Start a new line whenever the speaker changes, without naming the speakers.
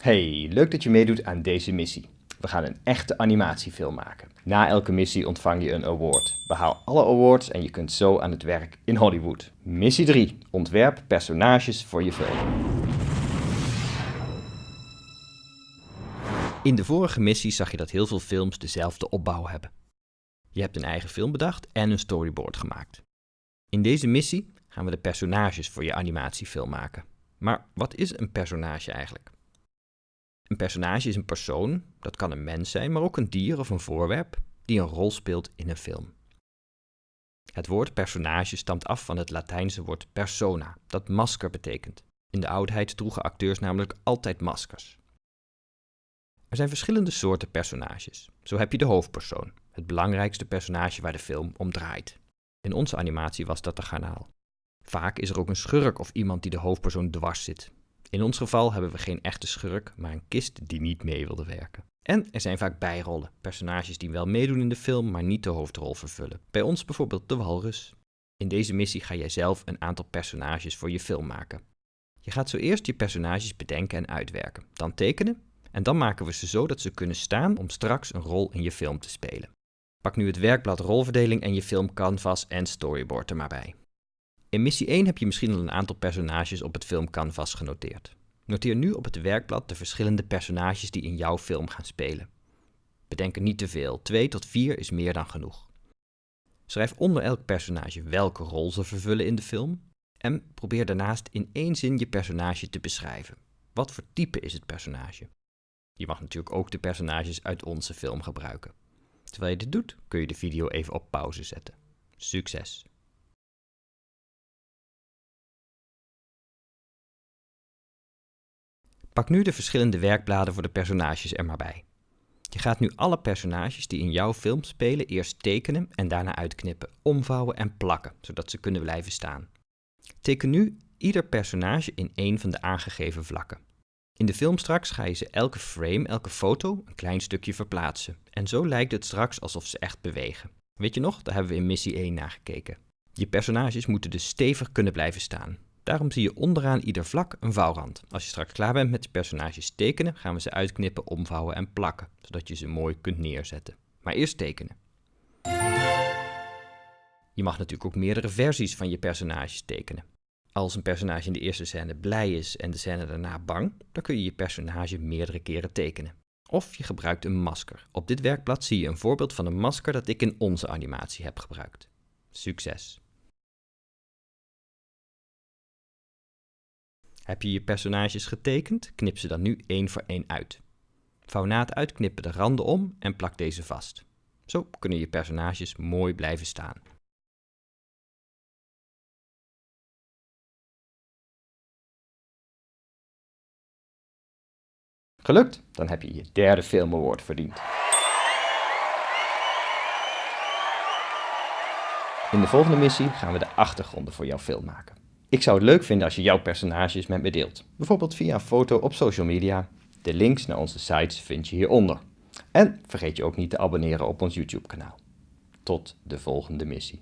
Hey, leuk dat je meedoet aan deze missie. We gaan een echte animatiefilm maken. Na elke missie ontvang je een award. Behaal alle awards en je kunt zo aan het werk in Hollywood. Missie 3. Ontwerp personages voor je film. In de vorige missie zag je dat heel veel films dezelfde opbouw hebben. Je hebt een eigen film bedacht en een storyboard gemaakt. In deze missie gaan we de personages voor je animatiefilm maken. Maar wat is een personage eigenlijk? Een personage is een persoon, dat kan een mens zijn, maar ook een dier of een voorwerp, die een rol speelt in een film. Het woord personage stamt af van het Latijnse woord persona, dat masker betekent. In de oudheid droegen acteurs namelijk altijd maskers. Er zijn verschillende soorten personages. Zo heb je de hoofdpersoon, het belangrijkste personage waar de film om draait. In onze animatie was dat de garnaal. Vaak is er ook een schurk of iemand die de hoofdpersoon dwars zit. In ons geval hebben we geen echte schurk, maar een kist die niet mee wilde werken. En er zijn vaak bijrollen, personages die wel meedoen in de film, maar niet de hoofdrol vervullen. Bij ons bijvoorbeeld de walrus. In deze missie ga jij zelf een aantal personages voor je film maken. Je gaat zo eerst je personages bedenken en uitwerken, dan tekenen en dan maken we ze zo dat ze kunnen staan om straks een rol in je film te spelen. Pak nu het werkblad rolverdeling en je film canvas en storyboard er maar bij. In missie 1 heb je misschien al een aantal personages op het filmcanvas genoteerd. Noteer nu op het werkblad de verschillende personages die in jouw film gaan spelen. Bedenk er niet te veel, 2 tot 4 is meer dan genoeg. Schrijf onder elk personage welke rol ze vervullen in de film en probeer daarnaast in één zin je personage te beschrijven. Wat voor type is het personage? Je mag natuurlijk ook de personages uit onze film gebruiken. Terwijl je dit doet, kun je de video even op pauze zetten. Succes! Pak nu de verschillende werkbladen voor de personages er maar bij. Je gaat nu alle personages die in jouw film spelen eerst tekenen en daarna uitknippen, omvouwen en plakken, zodat ze kunnen blijven staan. Teken nu ieder personage in één van de aangegeven vlakken. In de film straks ga je ze elke frame, elke foto, een klein stukje verplaatsen. En zo lijkt het straks alsof ze echt bewegen. Weet je nog, daar hebben we in missie 1 naar gekeken. Je personages moeten dus stevig kunnen blijven staan. Daarom zie je onderaan ieder vlak een vouwrand. Als je straks klaar bent met je personages tekenen, gaan we ze uitknippen, omvouwen en plakken, zodat je ze mooi kunt neerzetten. Maar eerst tekenen. Je mag natuurlijk ook meerdere versies van je personages tekenen. Als een personage in de eerste scène blij is en de scène daarna bang, dan kun je je personage meerdere keren tekenen. Of je gebruikt een masker. Op dit werkblad zie je een voorbeeld van een masker dat ik in onze animatie heb gebruikt. Succes! Heb je je personages getekend, knip ze dan nu één voor één uit. Het uitknippen de randen om en plak deze vast. Zo kunnen je personages mooi blijven staan. Gelukt? Dan heb je je derde Film verdiend. In de volgende missie gaan we de achtergronden voor jouw film maken. Ik zou het leuk vinden als je jouw personages met me deelt. Bijvoorbeeld via een foto op social media. De links naar onze sites vind je hieronder. En vergeet je ook niet te abonneren op ons YouTube kanaal. Tot de volgende missie.